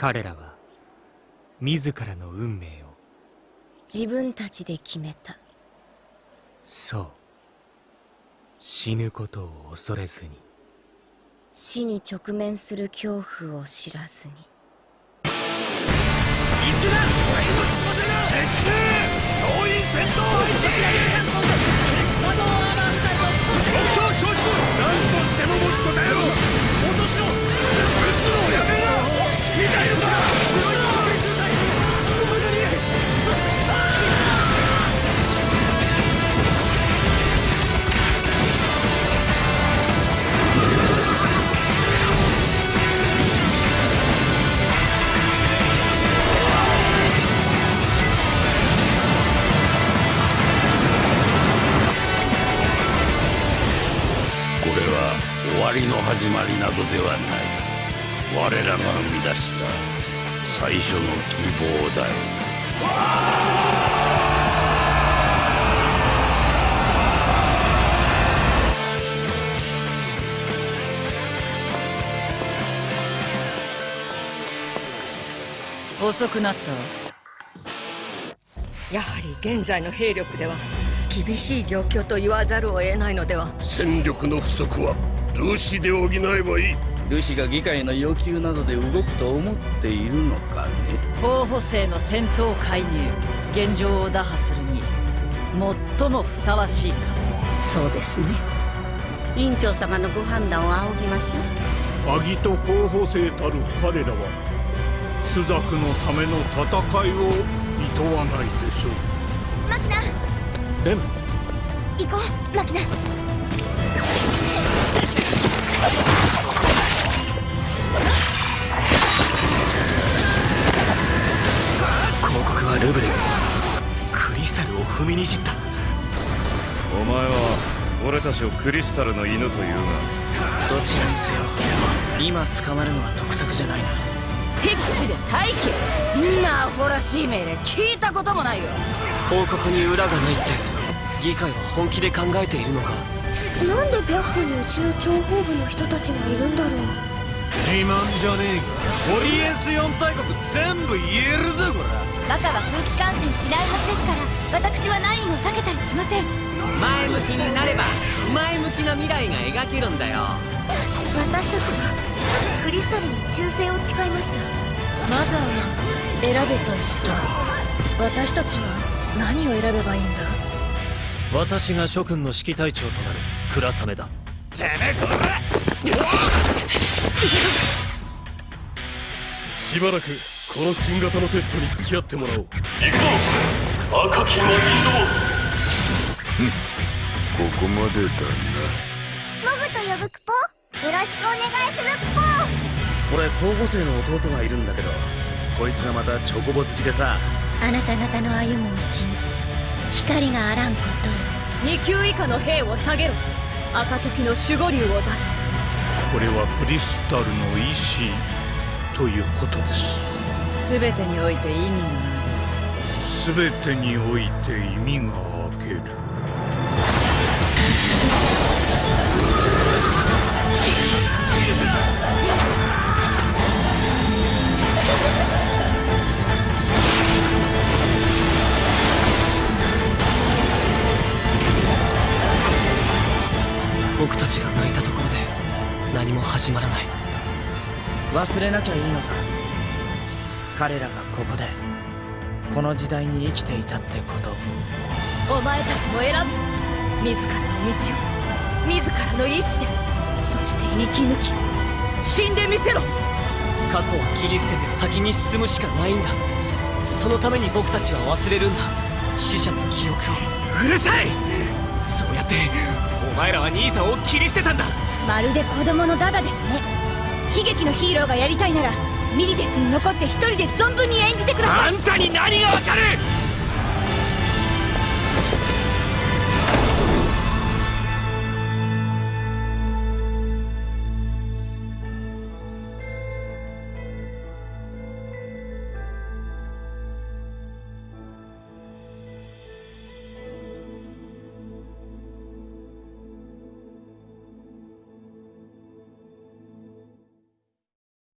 彼らは自らの運命を自分たちで決めた。そう死ぬことを恐れずに死に直面する恐怖を知らずにこれは終わりの始まりなどではない。我らが生み出した最初の希望だよ。遅くなった。やはり現在の兵力では。厳しい状況と言わざるを得ないのでは。戦力の不足はルーシで補えばいい。ルシが議会の要求などで動くと思っているのかね。候補生の戦闘介入現状を打破するに最もふさわしいかそうですね。委員長様のご判断を仰ぎましょう。アギト候補生たる彼らは朱雀のための戦いを厭わないでしょう。マキナレン行こうマキナ。広告はルブレン。クリスタルを踏みにじった。お前は俺たちをクリスタルの犬というが。どちらにせよ今捕まるのは得策じゃないな。敵地で待機。んなアホらしい命令聞いたこともないよ。報告に裏がないって議会は本気で考えているのか？なんで白虎にうちの諜報部の人たちがいるんだろう？自慢じゃねえがオリエンス4大国全部言えるぞこらバカは空気感染しないはずですから私はナインを避けたりしません。前向きになれば前向きな未来が描けるんだよ。私たちはクリスタルに忠誠を誓いました。マザーは選べと言った。私たちは何を選べばいいんだ？私が諸君の指揮隊長となる倉雨だ。てめえこらしばらくこの新型のテストに付き合ってもらおう。行くぞ赤き魔人どもここまでだな。モグと呼ぶクポ？よろしくお願いするクポ。俺候補生の弟がいるんだけどこいつがまたチョコボ好きでさ。あなた方の歩む道に光があらんこと。2級以下の兵を下げろ。赤時の守護竜を出す。これはクリスタルの意志ということです。全てにおいて意味がある。全てにおいて意味が明ける。僕たちが泣いたところで何も始まらない。忘れなきゃいいのさ。彼らがここでこの時代に生きていたってこと。お前たちも選べ自らの道を自らの意志でそして生き抜き死んでみせろ。過去は切り捨てて先に進むしかないんだ。そのために僕たちは忘れるんだ。死者の記憶を。うるさい！そうやってお前らは兄さんを切り捨てたんだ。まるで子供のダダですね。悲劇のヒーローがやりたいならミリデスに残って一人で存分に演じてください。あんたに何がわかる